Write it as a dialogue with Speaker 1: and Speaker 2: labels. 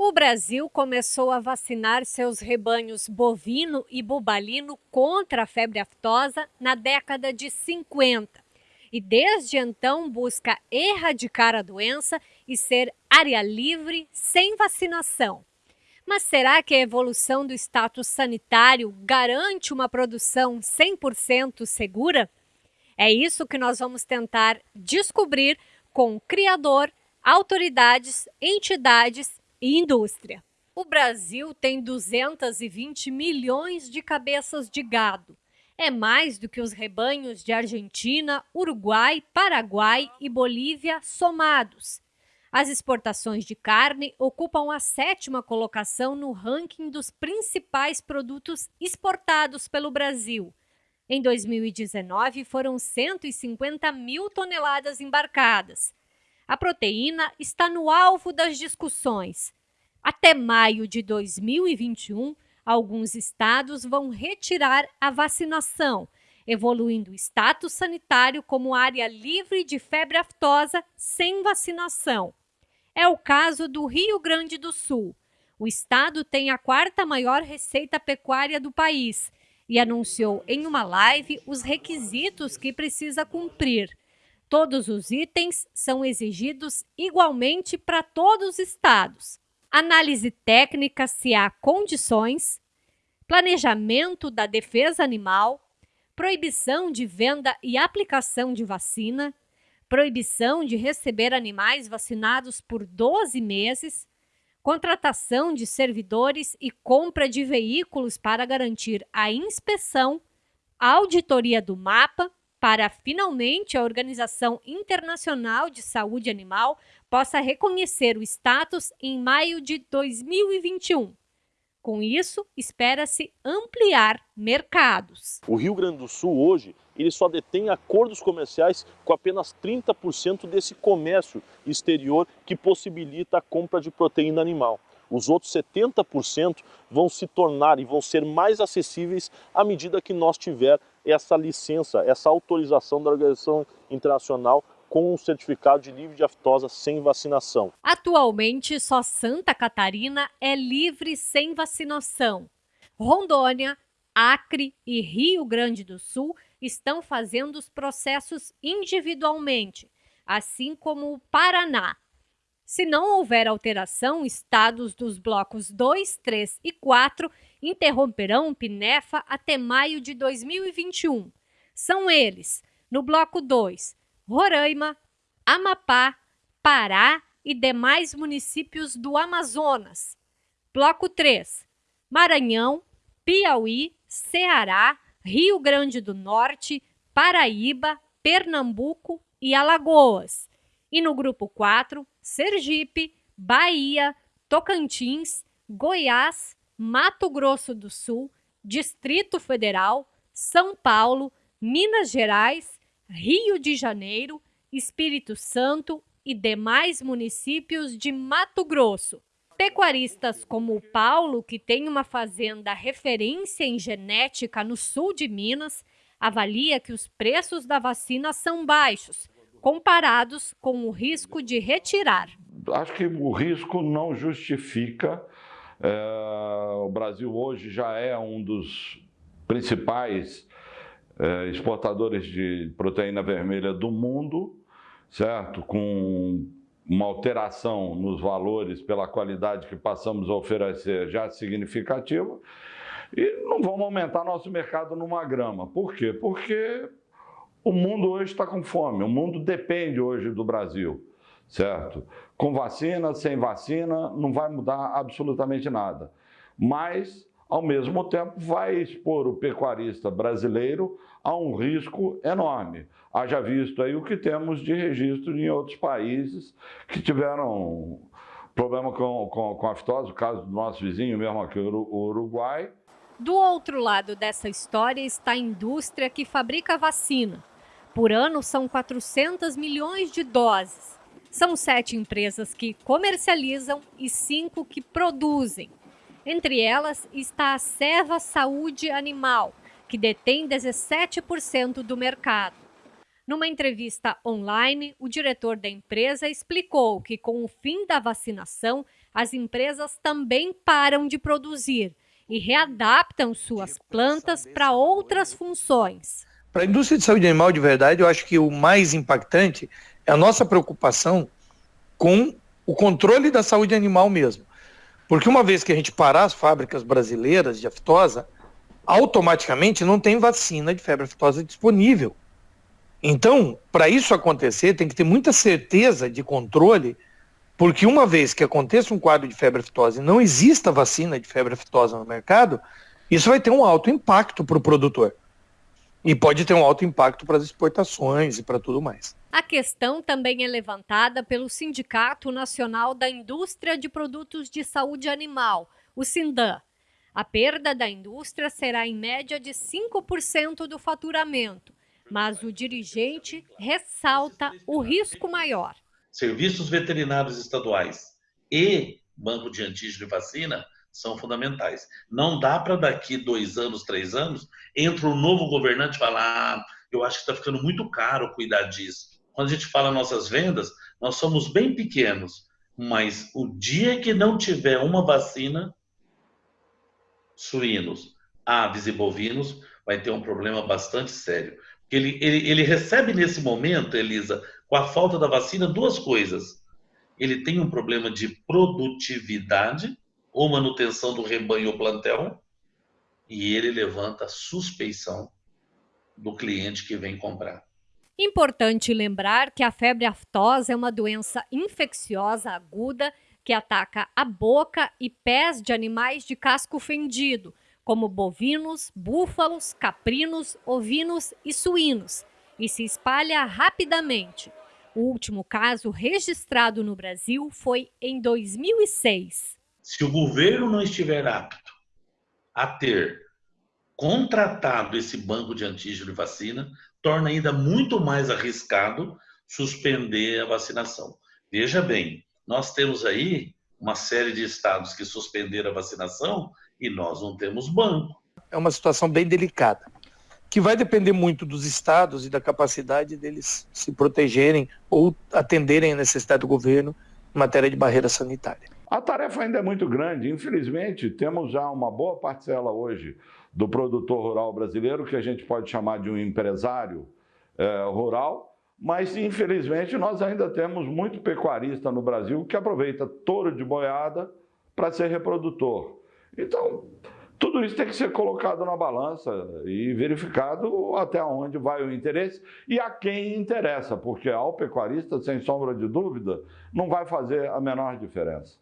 Speaker 1: O Brasil começou a vacinar seus rebanhos bovino e bubalino contra a febre aftosa na década de 50 e desde então busca erradicar a doença e ser área livre sem vacinação. Mas será que a evolução do status sanitário garante uma produção 100% segura? É isso que nós vamos tentar descobrir com o criador, autoridades, entidades e indústria. O Brasil tem 220 milhões de cabeças de gado. É mais do que os rebanhos de Argentina, Uruguai, Paraguai e Bolívia somados. As exportações de carne ocupam a sétima colocação no ranking dos principais produtos exportados pelo Brasil. Em 2019, foram 150 mil toneladas embarcadas. A proteína está no alvo das discussões. Até maio de 2021, alguns estados vão retirar a vacinação, evoluindo o status sanitário como área livre de febre aftosa sem vacinação. É o caso do Rio Grande do Sul. O estado tem a quarta maior receita pecuária do país e anunciou em uma live os requisitos que precisa cumprir. Todos os itens são exigidos igualmente para todos os estados. Análise técnica se há condições, planejamento da defesa animal, proibição de venda e aplicação de vacina, proibição de receber animais vacinados por 12 meses, contratação de servidores e compra de veículos para garantir a inspeção, auditoria do mapa, para finalmente a Organização Internacional de Saúde Animal possa reconhecer o status em maio de 2021. Com isso, espera-se ampliar mercados.
Speaker 2: O Rio Grande do Sul hoje ele só detém acordos comerciais com apenas 30% desse comércio exterior que possibilita a compra de proteína animal. Os outros 70% vão se tornar e vão ser mais acessíveis à medida que nós tiver essa licença, essa autorização da Organização Internacional com um certificado de livre de aftosa sem vacinação.
Speaker 1: Atualmente, só Santa Catarina é livre sem vacinação. Rondônia, Acre e Rio Grande do Sul estão fazendo os processos individualmente, assim como o Paraná. Se não houver alteração, estados dos blocos 2, 3 e 4 interromperão o PINEFA até maio de 2021. São eles, no bloco 2, Roraima, Amapá, Pará e demais municípios do Amazonas. Bloco 3, Maranhão, Piauí, Ceará, Rio Grande do Norte, Paraíba, Pernambuco e Alagoas. E no grupo 4, Sergipe, Bahia, Tocantins, Goiás, Mato Grosso do Sul, Distrito Federal, São Paulo, Minas Gerais, Rio de Janeiro, Espírito Santo e demais municípios de Mato Grosso. Pecuaristas como o Paulo, que tem uma fazenda referência em genética no sul de Minas, avalia que os preços da vacina são baixos, comparados com o risco de retirar.
Speaker 3: Acho que o risco não justifica. É, o Brasil hoje já é um dos principais é, exportadores de proteína vermelha do mundo, certo? Com uma alteração nos valores pela qualidade que passamos a oferecer já significativa e não vamos aumentar nosso mercado numa grama. Por quê? Porque o mundo hoje está com fome, o mundo depende hoje do Brasil, certo? Com vacina, sem vacina, não vai mudar absolutamente nada. Mas ao mesmo tempo vai expor o pecuarista brasileiro a um risco enorme. Haja visto aí o que temos de registro em outros países que tiveram problema com, com, com o caso do nosso vizinho mesmo aqui, o Uruguai.
Speaker 1: Do outro lado dessa história está a indústria que fabrica vacina. Por ano são 400 milhões de doses. São sete empresas que comercializam e cinco que produzem. Entre elas está a Serva Saúde Animal, que detém 17% do mercado. Numa entrevista online, o diretor da empresa explicou que, com o fim da vacinação, as empresas também param de produzir e readaptam suas plantas para outras funções.
Speaker 4: Para a indústria de saúde animal, de verdade, eu acho que o mais impactante é a nossa preocupação com o controle da saúde animal mesmo. Porque uma vez que a gente parar as fábricas brasileiras de aftosa, automaticamente não tem vacina de febre aftosa disponível. Então, para isso acontecer, tem que ter muita certeza de controle, porque uma vez que aconteça um quadro de febre aftosa e não exista vacina de febre aftosa no mercado, isso vai ter um alto impacto para o produtor. E pode ter um alto impacto para as exportações e para tudo mais.
Speaker 1: A questão também é levantada pelo Sindicato Nacional da Indústria de Produtos de Saúde Animal, o SINDAN. A perda da indústria será em média de 5% do faturamento, mas o dirigente ressalta o risco maior.
Speaker 5: Serviços veterinários estaduais e banco de antígeno e vacina são fundamentais. Não dá para daqui dois anos, três anos, entra um novo governante e falar: ah, eu acho que está ficando muito caro cuidar disso. Quando a gente fala nossas vendas, nós somos bem pequenos, mas o dia que não tiver uma vacina, suínos, aves e bovinos, vai ter um problema bastante sério. Ele, ele, ele recebe nesse momento, Elisa, com a falta da vacina, duas coisas. Ele tem um problema de produtividade ou manutenção do rebanho ou plantel, e ele levanta suspeição do cliente que vem comprar.
Speaker 1: Importante lembrar que a febre aftosa é uma doença infecciosa aguda que ataca a boca e pés de animais de casco fendido, como bovinos, búfalos, caprinos, ovinos e suínos, e se espalha rapidamente. O último caso registrado no Brasil foi em 2006.
Speaker 5: Se o governo não estiver apto a ter contratado esse banco de antígeno e vacina, torna ainda muito mais arriscado suspender a vacinação. Veja bem, nós temos aí uma série de estados que suspenderam a vacinação e nós não temos banco.
Speaker 4: É uma situação bem delicada, que vai depender muito dos estados e da capacidade deles se protegerem ou atenderem a necessidade do governo em matéria de barreira sanitária.
Speaker 3: A tarefa ainda é muito grande. Infelizmente, temos já uma boa parcela hoje do produtor rural brasileiro, que a gente pode chamar de um empresário é, rural, mas infelizmente nós ainda temos muito pecuarista no Brasil que aproveita touro de boiada para ser reprodutor. Então, tudo isso tem que ser colocado na balança e verificado até onde vai o interesse e a quem interessa, porque ao pecuarista, sem sombra de dúvida, não vai fazer a menor diferença.